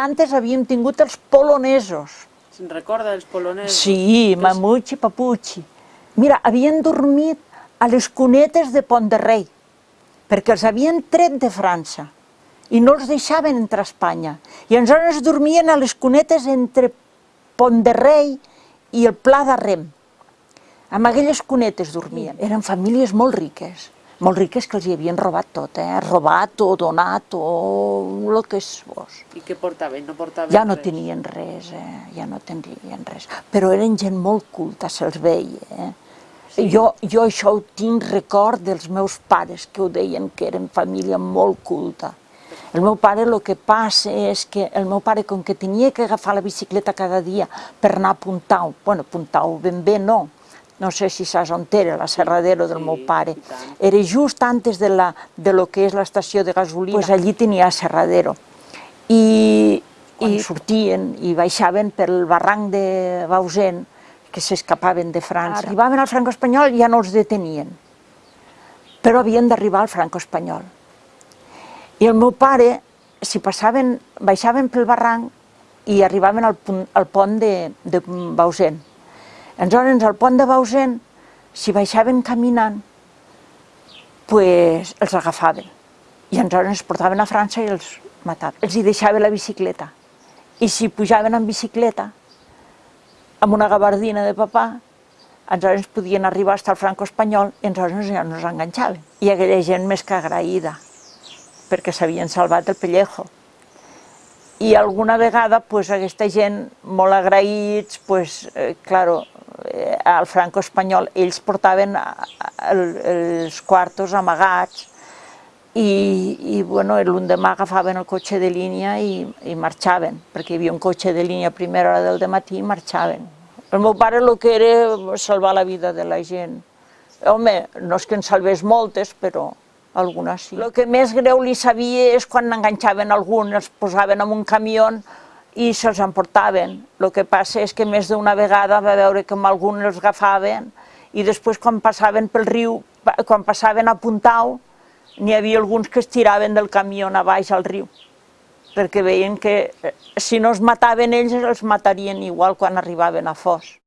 Antes havíem tingut els polonesos. Se'n recorda dels polonesos? Sí, mamuchi, papuchi. Mira, havien dormit a les cunetes de Pont de Rei, perquè els havien tret de França i no els deixaven entrar a Espanya. I aleshores dormien a les cunetes entre Pont de Rei i el Pla de Rem. Amb aquelles cunetes dormien. Eren famílies molt riques, molt riques que els hi havien robat tot, eh? robat o donat o el que és vos. I què portaven? No portaven Ja no res? tenien res, eh? ja no tenien res. Però eren gent molt culta, se'ls veia. Eh? Sí. Jo, jo això ho tinc record dels meus pares, que ho deien que eren família molt culta. El meu pare el que passa és que el meu pare, com que tenia que agafar la bicicleta cada dia per anar a Puntau, bueno, Puntau ben bé no, no sé si saps on era, la Serradero del Sí, meu pare, era just antes de, la, de lo que és l'estació de gasolina, pues allí tenia Serradero. I, quan I sortien i baixaven pel barranc de Bausen, que s'escapaven de França. Arribaven al franco espanyol i ja no els detenien, però havien d'arribar al franco espanyol. I el meu pare, si passaven, baixaven pel barranc i arribaven al, punt, al pont de, de Bausen. Aleshores, al pont de Bausen, si baixaven caminant, pues, els agafaven. I aleshores els portaven a França i els mataven. Els hi deixava la bicicleta. I si pujaven en bicicleta, amb una gabardina de papà, aleshores podien arribar fins al franco espanyol i aleshores ja no els enganxaven. I aquella gent més que agraïda, perquè s'havien salvat el pellejo. I alguna vegada, pues, aquesta gent molt agraïts, pues, eh, claro, al franco espanyol, ells portaven a- el, els quartos amagats i, i bueno, l'endemà agafaven el cotxe de línia i, i marxaven, perquè hi havia un cotxe de línia a primera hora del matí i marxaven. El meu pare el que era salvar la vida de la gent. Home, no és que en salvés moltes, però algunes sí. El que més greu li sabia és quan enganxaven algun, els posaven en un camió i se'ls emportaven. El que passa és que més d'una vegada va veure que amb algun els agafaven i després quan passaven pel riu, quan passaven a Puntau, n'hi havia alguns que es tiraven del camió a baix al riu, perquè veien que eh, si no es mataven ells, els matarien igual quan arribaven a Fos.